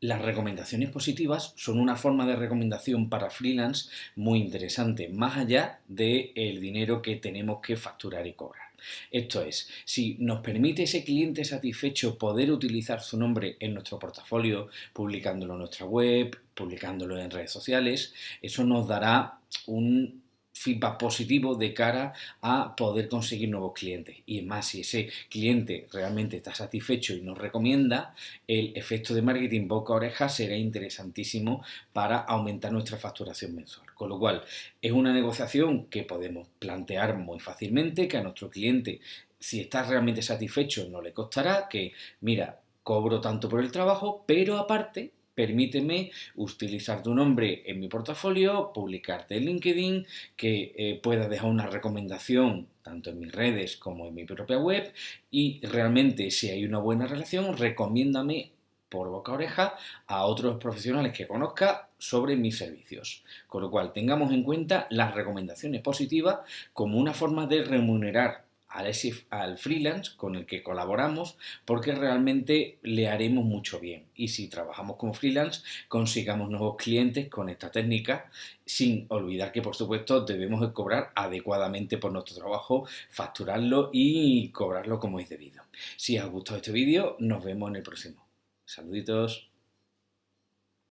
Las recomendaciones positivas son una forma de recomendación para freelance muy interesante, más allá del dinero que tenemos que facturar y cobrar. Esto es, si nos permite ese cliente satisfecho poder utilizar su nombre en nuestro portafolio, publicándolo en nuestra web, publicándolo en redes sociales, eso nos dará un feedback positivo de cara a poder conseguir nuevos clientes. Y más, si ese cliente realmente está satisfecho y nos recomienda, el efecto de marketing boca a oreja será interesantísimo para aumentar nuestra facturación mensual. Con lo cual, es una negociación que podemos plantear muy fácilmente, que a nuestro cliente, si está realmente satisfecho, no le costará, que mira, cobro tanto por el trabajo, pero aparte permíteme utilizar tu nombre en mi portafolio, publicarte en LinkedIn, que eh, pueda dejar una recomendación tanto en mis redes como en mi propia web y realmente si hay una buena relación, recomiéndame por boca a oreja a otros profesionales que conozca sobre mis servicios. Con lo cual, tengamos en cuenta las recomendaciones positivas como una forma de remunerar al, freelance con el que colaboramos porque realmente le haremos mucho bien. Y si trabajamos como freelance, consigamos nuevos clientes con esta técnica, sin olvidar que por supuesto debemos cobrar adecuadamente por nuestro trabajo, facturarlo y cobrarlo como es debido. Si os ha gustado este vídeo, nos vemos en el próximo. Saluditos.